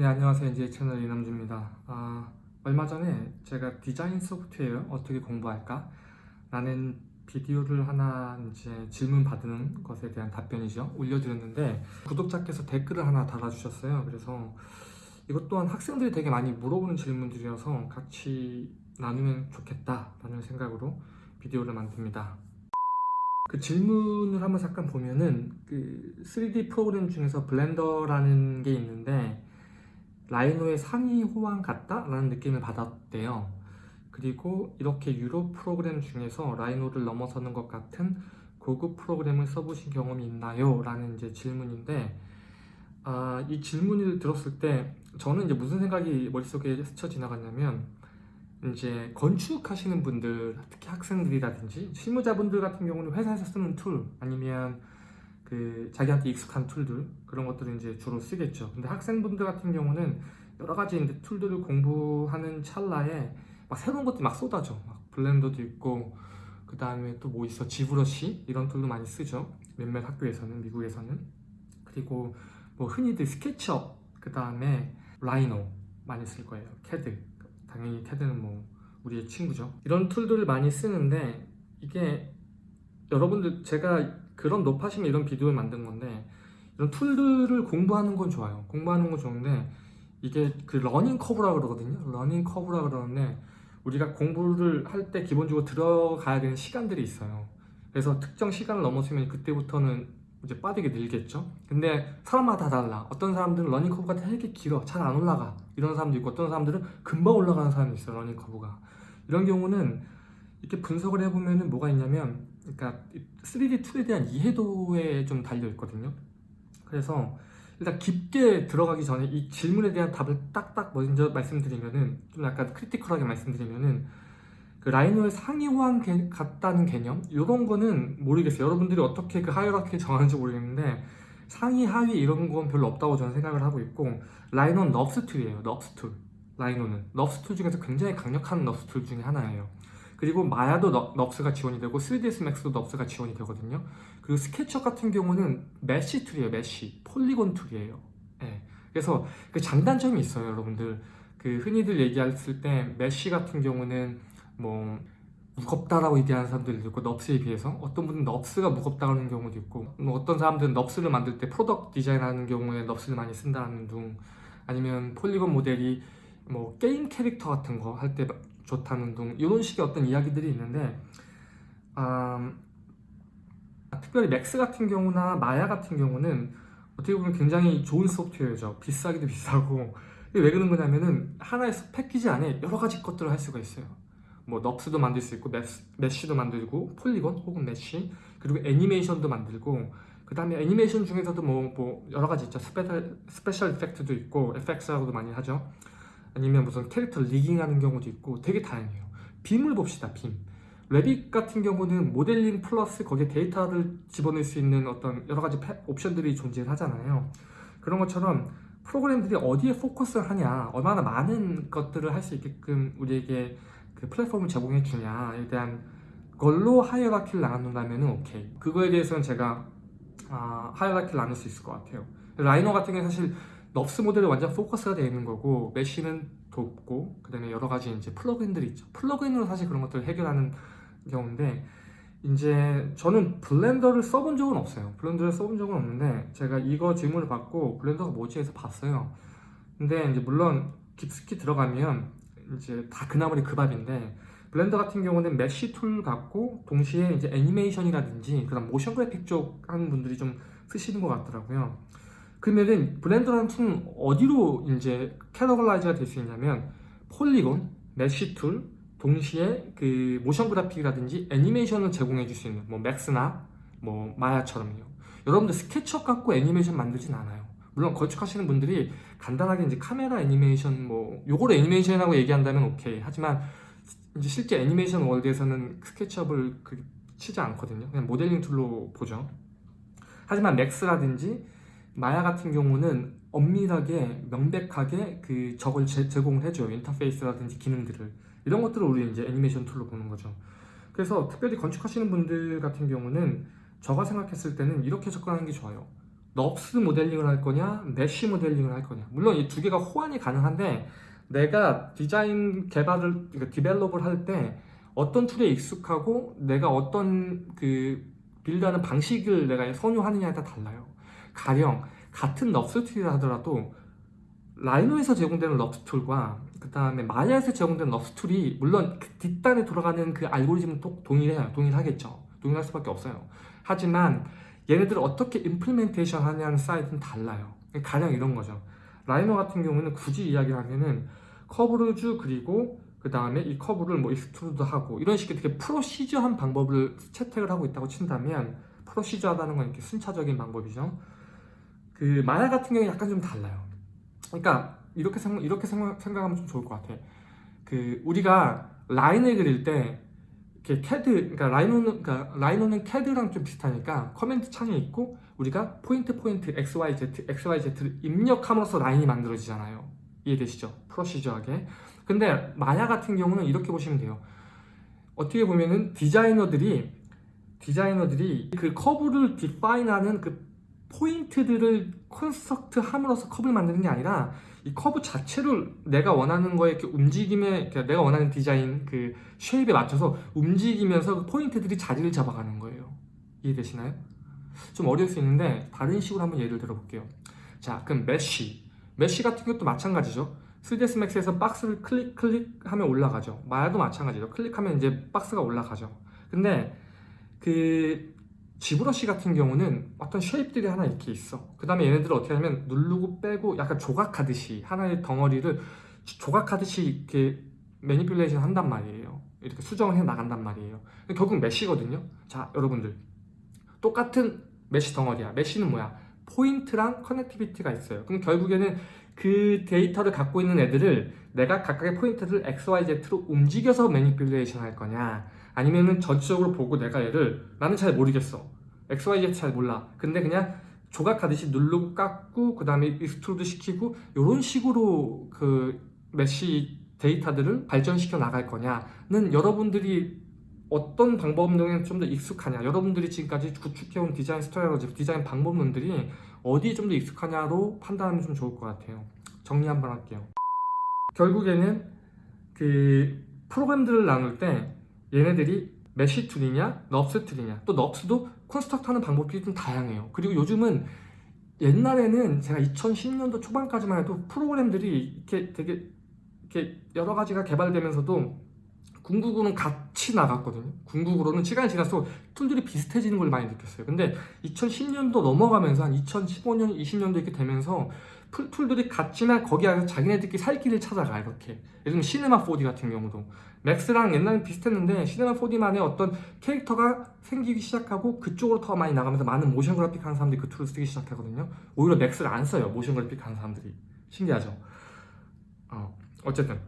네 안녕하세요. 이제 채널 이남주입니다. 아, 얼마 전에 제가 디자인 소프트웨어 어떻게 공부할까? 라는 비디오를 하나 이제 질문 받는 것에 대한 답변이죠. 올려드렸는데 구독자께서 댓글을 하나 달아주셨어요. 그래서 이것 또한 학생들이 되게 많이 물어보는 질문들이어서 같이 나누면 좋겠다 라는 생각으로 비디오를 만듭니다. 그 질문을 한번 잠깐 보면은 그 3D 프로그램 중에서 블렌더라는 게 있는데 라이노의 상위 호환 같다? 라는 느낌을 받았대요 그리고 이렇게 유료 프로그램 중에서 라이노를 넘어서는 것 같은 고급 프로그램을 써보신 경험이 있나요? 라는 이제 질문인데 아, 이 질문을 들었을 때 저는 이제 무슨 생각이 머릿속에 스쳐 지나갔냐면 이제 건축하시는 분들 특히 학생들이라든지 실무자분들 같은 경우는 회사에서 쓰는 tool 아니면 그 자기한테 익숙한 tool들 그런 것들을 이제 주로 쓰겠죠. 근데 학생분들 같은 경우는 여러 가지 이제 tool들을 공부하는 찰나에 막 새로운 것들이 막 쏟아져. 막 블렌더도 있고 그 다음에 또 뭐 있어? 지브러시 이런 tool도 많이 쓰죠. 몇몇 학교에서는 미국에서는. 그리고 뭐 흔히들 스케치업 그 다음에 라이노 많이 쓸 거예요. 캐드. 당연히 캐드는 뭐 우리의 친구죠. 이런 tool들을 많이 쓰는데 이게 여러분들 제가 그런 노파심에 이런 비디오를 만든 건데 이런 tool들을 공부하는 건 좋아요. 공부하는 건 좋은데 이게 그 learning curve라 그러거든요. learning curve라 그러는데 우리가 공부를 할 때 기본적으로 들어가야 되는 시간들이 있어요. 그래서 특정 시간을 넘어서면 그때부터는 이제 빠르게 늘겠죠. 근데 사람마다 다 달라. 어떤 사람들은 learning curve가 되게 길어. 잘 안 올라가. 이런 사람도 있고 어떤 사람들은 금방 올라가는 사람이 있어요 learning curve가. 이런 경우는 이렇게 분석을 해보면 뭐가 있냐면 그러니까 3D 툴에 대한 이해도에 좀 달려 있거든요. 그래서 일단 깊게 들어가기 전에 이 질문에 대한 답을 딱딱 먼저 말씀드리면은 좀 약간 크리티컬하게 말씀드리면은 그 라이노의 상위 호환 개, 같다는 개념 이런 거는 모르겠어요. 여러분들이 어떻게 그 하이라키 정하는지 모르겠는데 상위 하위 이런 건 별로 없다고 저는 생각을 하고 있고 라이노는 NURBS tool이에요. NURBS tool. 라이노는. NURBS tool 중에서 굉장히 강력한 NURBS tool 중에 하나예요 그리고 마야도 NURBS가 지원이 되고 3ds max도 NURBS가 지원이 되거든요. 그리고 스케치업 같은 경우는 mesh tool이에요 mesh polygon tool이에요. 네. 그래서 그 장단점이 있어요 여러분들. 그 흔히들 얘기했을 때 mesh 같은 경우는 뭐 무겁다라고 얘기하는 사람들도 있고 NURBS에 비해서 어떤 분은 NURBS가 무겁다는 경우도 있고 뭐 어떤 사람들은 NURBS를 만들 때 product 디자인하는 경우에 NURBS를 많이 쓴다는 둥 아니면 polygon 모델이 뭐 게임 캐릭터 같은 거 할 때 좋다는 둥 이런 식의 어떤 이야기들이 있는데 음, 특별히 맥스 같은 경우나 마야 같은 경우는 어떻게 보면 굉장히 좋은 소프트웨어죠. 비싸기도 비싸고. 왜 그런 거냐면은 하나의 패키지 안에 여러 가지 것들을 할 수가 있어요. 뭐 NURBS도 만들 수 있고 mesh도 만들고 polygon 혹은 mesh 그리고 애니메이션도 만들고 그 다음에 애니메이션 중에서도 뭐, 뭐 여러 가지 있죠. special, special effect도 있고 FX라고도 많이 하죠 아니면 무슨 캐릭터 rigging하는 경우도 있고 되게 다양해요. BIM을 봅시다 BIM. 레빗 같은 경우는 모델링 플러스 거기에 데이터를 집어넣을 수 있는 어떤 여러 가지 옵션들이 존재하잖아요. 그런 것처럼 프로그램들이 어디에 포커스를 하냐 얼마나 많은 것들을 할 수 있게끔 우리에게 그 플랫폼을 제공해 주냐에 대한 걸로 hierarchy를 나눈다면 오케이. 그거에 대해서는 제가 아, hierarchy를 나눌 수 있을 것 같아요. 라이노 같은 경우는 사실 NURBS 모델이 완전 포커스가 되어 있는 거고 mesh는 돕고 그 다음에 여러 가지 이제 plug-in들이 있죠. plug-in으로 사실 그런 것들을 해결하는 경우인데 이제 저는 블렌더를 써본 적은 없어요. 블렌더를 써본 적은 없는데 제가 이거 질문을 받고 블렌더가 뭐지 해서 봤어요. 근데 이제 물론 깊숙이 들어가면 이제 다 그 나물에 그 밥인데 블렌더 같은 경우는 mesh tool 같고 동시에 이제 애니메이션이라든지 그다음 motion graphic 쪽 하는 분들이 좀 쓰시는 것 같더라고요 그러면은 블렌더라는 tool은 어디로 이제 categorize가 될 수 있냐면 polygon, mesh tool 동시에 그 motion graphic이라든지 애니메이션을 제공해 줄 수 있는 뭐 맥스나 뭐 마야처럼요. 여러분들 스케치업 갖고 애니메이션 만들진 않아요. 물론 건축하시는 분들이 간단하게 이제 카메라 애니메이션 뭐 요걸 애니메이션이라고 얘기한다면 오케이. 하지만 이제 실제 애니메이션 world에서는 스케치업을 그 치지 않거든요. 그냥 모델링 tool로 보죠. 하지만 맥스라든지 마야 같은 경우는 엄밀하게 명백하게 그 저걸 제, 공을 해줘요 인터페이스라든지 기능들을 이런 것들을 우리 이제 애니메이션 tool로 보는 거죠 그래서 특별히 건축하시는 분들 같은 경우는 저가 생각했을 때는 이렇게 접근하는 게 좋아요 NURBS 모델링을 할 거냐, mesh 모델링을 할 거냐. 물론 이 두 개가 호환이 가능한데 내가 디자인 개발을 그러니까 develop을 할 때 어떤 툴에 익숙하고 내가 어떤 그 build하는 방식을 내가 선호하느냐에 따라 달라요. 가령 같은 NURBS 툴이라 하더라도 라이노에서 제공되는 NURBS 툴과 그 다음에 마야에서 제공되는 NURBS 툴이 물론 그 뒷단에 돌아가는 그 알고리즘은 또 동일해요. 동일하겠죠. 동일할 수밖에 없어요. 하지만 얘네들을 어떻게 implementation 하냐는 side는 달라요. 가령 이런 거죠. 라이노 같은 경우는 굳이 이야기를 하면은 커브를 그리고 그 다음에 이 커브를 뭐 extrude 하고 이런 식의 되게 procedure한 방법을 채택을 하고 있다고 친다면 procedure하다는 건 이렇게 순차적인 방법이죠. 그 마야 같은 경우는 약간 좀 달라요. 그러니까 이렇게 생각 이렇게 생각, 생각하면 좀 좋을 것 같아. 그 우리가 라인을 그릴 때 이렇게 캐드 그러니까 라이노는 그러니까 라이노는 캐드랑 좀 비슷하니까 command 창에 있고 우리가 포인트 포인트 x y z x y z를 입력함으로써 라인이 만들어지잖아요. 이해되시죠? procedure하게. 근데 마야 같은 경우는 이렇게 보시면 돼요. 어떻게 보면은 디자이너들이 디자이너들이 그 커브를 define하는 그 포인트들을 construct 함으로써 커브를 만드는 게 아니라 이 커브 자체를 내가 원하는 거에 이렇게 움직임에 그러니까 내가 원하는 디자인 그 shape에 맞춰서 움직이면서 그 포인트들이 자리를 잡아가는 거예요. 이해되시나요? 좀 어려울 수 있는데 다른 식으로 한번 예를 들어 볼게요. 자, 그럼 mesh. mesh 같은 것도 마찬가지죠. 3ds max에서 박스를 클릭 클릭하면 올라가죠. 마야도 마찬가지죠. 클릭하면 이제 박스가 올라가죠. 근데 그 지브러시 같은 경우는 어떤 shape들이 하나 이렇게 있어. 그 다음에 얘네들을 어떻게 하냐면 누르고 빼고 약간 조각하듯이 하나의 덩어리를 조각하듯이 이렇게 manipulation 한단 말이에요. 이렇게 수정을 해 나간단 말이에요. 결국 mesh거든요. 자, 여러분들. 똑같은 mesh 덩어리야. mesh는 뭐야? 포인트랑 connectivity가 있어요. 그럼 결국에는 그 데이터를 갖고 있는 애들을 내가 각각의 포인트를 XYZ로 움직여서 manipulation 할 거냐 아니면은 전체적으로 보고 내가 얘를 나는 잘 모르겠어. XYZ 잘 몰라. 근데 그냥 조각하듯이 누르고 깎고 그 다음에 extrude 시키고 이런 식으로 그 mesh 데이터들을 발전시켜 나갈 거냐는 여러분들이 어떤 방법론에 좀 더 익숙하냐. 여러분들이 지금까지 구축해온 디자인 strategy 디자인 방법론들이 어디에 좀 더 익숙하냐로 판단하면 좀 좋을 것 같아요. 정리 한번 할게요. 결국에는 그 프로그램들을 나눌 때 얘네들이 mesh 툴이냐 NURBS 툴이냐 또 NURBS도 construct 하는 방법이 좀 다양해요 그리고 요즘은 옛날에는 제가 2010년도 초반까지만 해도 프로그램들이 이렇게 되게 이렇게 여러 가지가 개발되면서도 궁극으로는 같이 나갔거든요. 궁극으로는 시간이 지날수록 툴들이 비슷해지는 걸 많이 느꼈어요. 근데 2010년도 넘어가면서 한 2015년, 20년도 이렇게 되면서 툴들이 같지만 거기 안에서 자기네들끼리 살 길을 찾아가 이렇게. 들면 시네마 4D 같은 경우도 맥스랑 옛날에 비슷했는데 시네마 4D만의 어떤 캐릭터가 생기기 시작하고 그쪽으로 더 많이 나가면서 많은 모션 그래픽 하는 사람들이 그 툴을 쓰기 시작하거든요. 오히려 맥스를 안 써요. 모션 그래픽 하는 사람들이. 신기하죠? 어, 어쨌든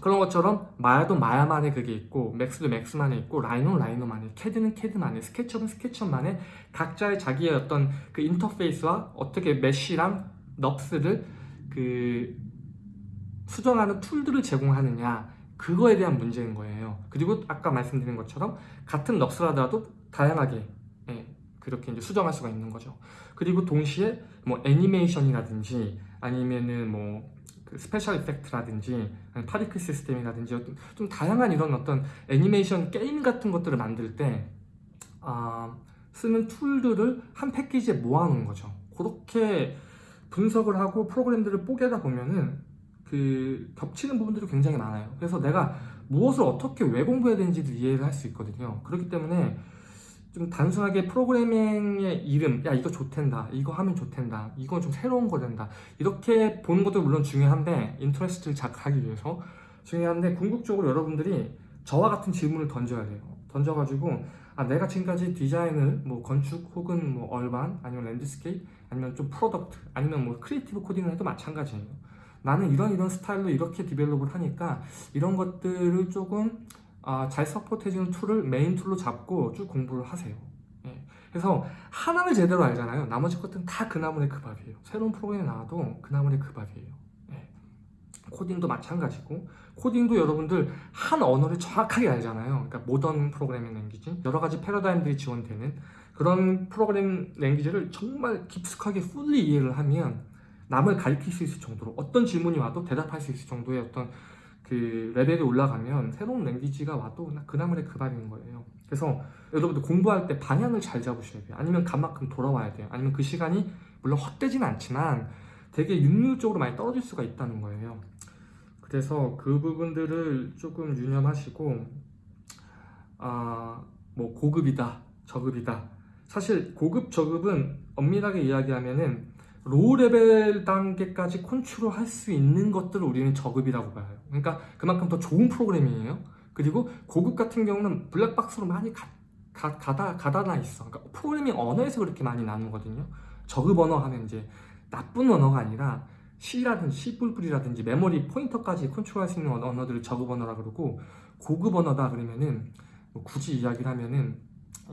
그런 것처럼 마야도 마야만의 그게 있고 맥스도 맥스만의 있고 라이노는 라이노만의 캐드는 캐드만의 스케치업은 스케치업만의 각자의 자기의 어떤 그 인터페이스와 어떻게 mesh랑 NURBS를 그 수정하는 툴들을 제공하느냐 그거에 대한 문제인 거예요 그리고 아까 말씀드린 것처럼 같은 NURBS라더라도 다양하게 예, 그렇게 이제 수정할 수가 있는 거죠 그리고 동시에 뭐 애니메이션이라든지 아니면은 뭐 그 special effect라든지 particle 시스템이라든지 좀 다양한 이런 어떤 애니메이션 게임 같은 것들을 만들 때 아, 쓰는 툴들을 한 패키지에 모아놓은 거죠. 그렇게 분석을 하고 프로그램들을 뽀개다 보면은 그 겹치는 부분들이 굉장히 많아요. 그래서 내가 무엇을 어떻게 왜 공부해야 되는지도 이해를 할 수 있거든요. 그렇기 때문에 좀 단순하게 프로그래밍의 이름 야 이거 좋댄다 이거 하면 좋댄다 이건 좀 새로운 거 된다 이렇게 보는 것도 물론 중요한데 interest를 자극하기 위해서 중요한데 궁극적으로 여러분들이 저와 같은 질문을 던져야 돼요 던져가지고 아 내가 지금까지 디자인을 뭐 건축 혹은 뭐 urban 아니면 landscape 아니면 좀 product 아니면 뭐 creative 코딩을 해도 마찬가지예요 나는 이런 이런 스타일로 이렇게 develop을 하니까 이런 것들을 조금 아, 잘 support해주는 툴을 메인 툴로 잡고 쭉 공부를 하세요. 예. 그래서 하나를 제대로 알잖아요. 나머지 것들은 다 그 나물의 그 밥이에요. 새로운 프로그램이 나와도 그 나물의 그 밥이에요. 예. 코딩도 마찬가지고 코딩도 여러분들 한 언어를 정확하게 알잖아요. 그러니까 modern programming language 여러 가지 패러다임들이 지원되는 그런 program language를 정말 깊숙하게 fully 이해를 하면 남을 가르칠 수 있을 정도로 어떤 질문이 와도 대답할 수 있을 정도의 어떤 그 레벨이 올라가면 새로운 랭귀지가 와도 그나물의 그 밥인 거예요. 그래서 여러분들 공부할 때 방향을 잘 잡으셔야 돼요. 아니면 간만큼 돌아와야 돼요. 아니면 그 시간이 물론 헛되진 않지만 되게 윤율적으로 많이 떨어질 수가 있다는 거예요. 그래서 그 부분들을 조금 유념하시고 아, 뭐 고급이다, 저급이다. 사실 고급, 저급은 엄밀하게 이야기하면은 low level 단계까지 컨트롤 할 수 있는 것들을 우리는 저급이라고 봐요. 그러니까 그만큼 더 좋은 프로그램이에요. 그리고 고급 같은 경우는 블랙박스로 많이 가, 가, 가다, 가다나 있어. 그러니까 프로그래밍 언어에서 그렇게 많이 나누거든요. 저급 언어 하면 이제 나쁜 언어가 아니라 C라든지 C++이라든지 메모리 포인터까지 컨트롤할 수 있는 언어- 언어들을 저급 언어라 그러고 고급 언어다 그러면은 뭐 굳이 이야기를 하면은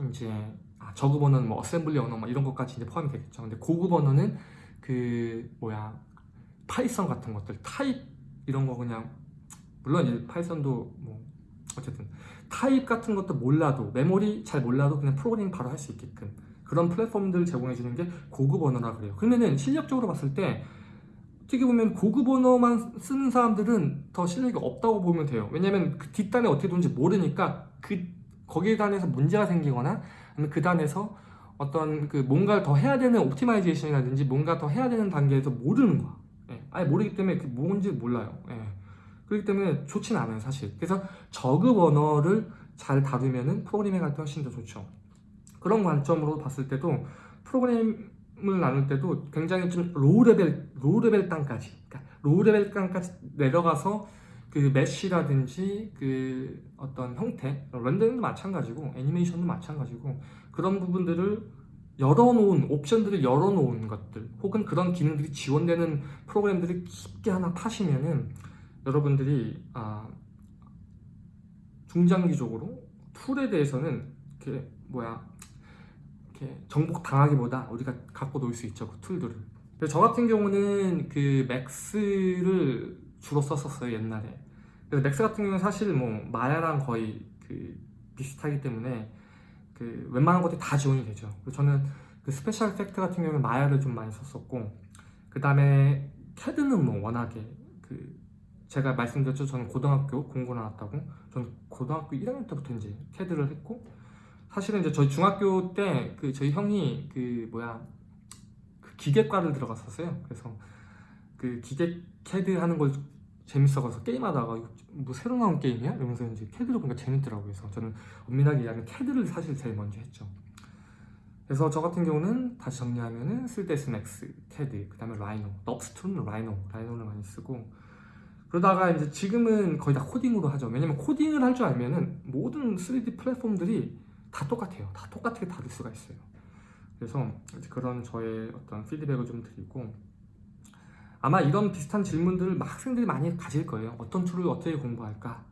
이제 아, 저급 언어는 뭐 어셈블리 언어 뭐 이런 것까지 이제 포함이 되겠죠. 근데 고급 언어는 그 뭐야 Python 같은 것들 타입 이런 거 그냥 물론 이제 Python도 뭐 어쨌든 타입 같은 것도 몰라도 메모리 잘 몰라도 그냥 프로그래밍 바로 할 수 있게끔 그런 플랫폼들을 제공해 주는 게 고급 언어라 그래요. 그러면은 실력적으로 봤을 때 어떻게 보면 고급 언어만 쓰는 사람들은 더 실력이 없다고 보면 돼요. 왜냐면 그 뒷단에 어떻게 도는지 모르니까 그 거기에 단에서 문제가 생기거나 아니면 그 단에서 어떤 그 뭔가를 더 해야 되는 optimization이라든지 뭔가 더 해야 되는 단계에서 모르는 거야. 예. 아예 모르기 때문에 그 뭔지 몰라요. 예. 그렇기 때문에 좋진 않아요, 사실. 그래서 저급 언어를 잘 다루면 은 프로그래밍 할때 훨씬 더 좋죠. 그런 관점으로 봤을 때도 프로그램 을 나눌 때도 굉장히 좀 low level, low level 단까지, 그러니까 low level 단까지 내려가서 그 메쉬라든지 그 어떤 형태, 렌더링도 마찬가지고 애니메이션도 마찬가지고 그런 부분들을 열어놓은 옵션들을 열어놓은 것들 혹은 그런 기능들이 지원되는 프로그램들을 깊게 하나 파시면은 여러분들이 아, 중장기적으로 툴에 대해서는 이렇게 뭐야 이렇게 정복 당하기보다 우리가 갖고 놀 수 있죠 그 툴들을. 그래서 저 같은 경우는 그 Max를 주로 썼었어요 옛날에. 그래서 Max 같은 경우는 사실 뭐 Maya랑 거의 그 비슷하기 때문에 그 웬만한 것들이 다 지원이 되죠. 그래서 저는 그 special effect 같은 경우는 Maya를 좀 많이 썼었고 그 다음에 캐드는 뭐 워낙에 그 제가 말씀드렸죠. 저는 고등학교 공고 나왔다고. 저는 고등학교 1학년 때부터 이제 캐드를 했고 사실은 이제 저희 중학교 때 그 저희 형이 그 뭐야 그 기계과를 들어갔었어요. 그래서 그 기계 캐드 하는 걸 재밌어가서 게임하다가 뭐 새로 나온 게임이야? 이러면서 이제 캐드를 보니까 재밌더라고요. 그래서 저는 엄밀하게 얘기하면 캐드를 사실 제일 먼저 했죠. 그래서 저 같은 경우는 다시 정리하면은 3ds max, 캐드, 그 다음에 Rhino, NURBS 툴은 Rhino, Rhino를 많이 쓰고 그러다가 이제 지금은 거의 다 코딩으로 하죠. 왜냐면 코딩을 할 줄 알면은 모든 3D 플랫폼들이 다 똑같아요. 다 똑같게 다룰 수가 있어요. 그래서 그런 저의 어떤 피드백을 좀 드리고 아마 이런 비슷한 질문들을 막 학생들이 많이 가질 거예요. 어떤 툴을 어떻게 공부할까?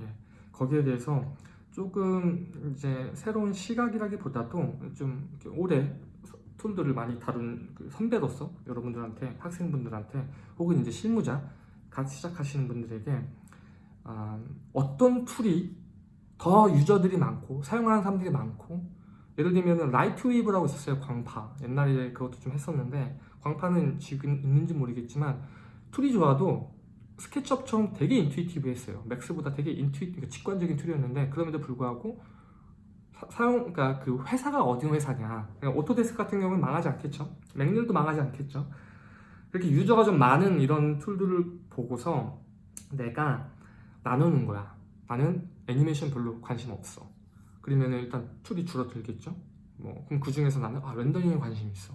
예, 거기에 대해서 조금 이제 새로운 시각이라기보다도 좀 오래 툴들을 많이 다룬 그 선배로서 여러분들한테 학생분들한테 혹은 이제 실무자 갓 시작하시는 분들에게 아, 어떤 툴이 더 유저들이 많고 사용하는 사람들이 많고. 예를 들면 LightWave라고 있었어요 광파. 옛날에 그것도 좀 했었는데 광파는 지금 있는지 모르겠지만 툴이 좋아도 SketchUp처럼 되게 intuitive했어요. Max보다 되게 intui 그러니까 직관적인 툴이었는데 그럼에도 불구하고 사, 용 그러니까 그 회사가 어디 회사냐. 그러니까 Autodesk 같은 경우는 망하지 않겠죠? McNeel도 망하지 않겠죠? 그렇게 유저가 좀 많은 이런 툴들을 보고서 내가 나누는 거야. 나는 애니메이션 별로 관심 없어. 그러면 일단 툴이 줄어들겠죠? 뭐 그럼 그 중에서 나는 아 렌더링에 관심이 있어.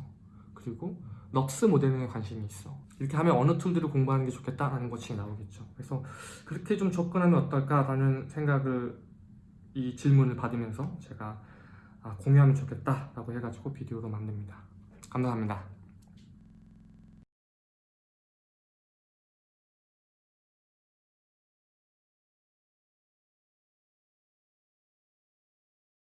그리고 NURBS 모델링에 관심이 있어. 이렇게 하면 어느 툴들을 공부하는 게 좋겠다라는 것이 나오겠죠. 그래서 그렇게 좀 접근하면 어떨까라는 생각을 이 질문을 받으면서 제가 아, 공유하면 좋겠다라고 해가지고 비디오로 만듭니다. 감사합니다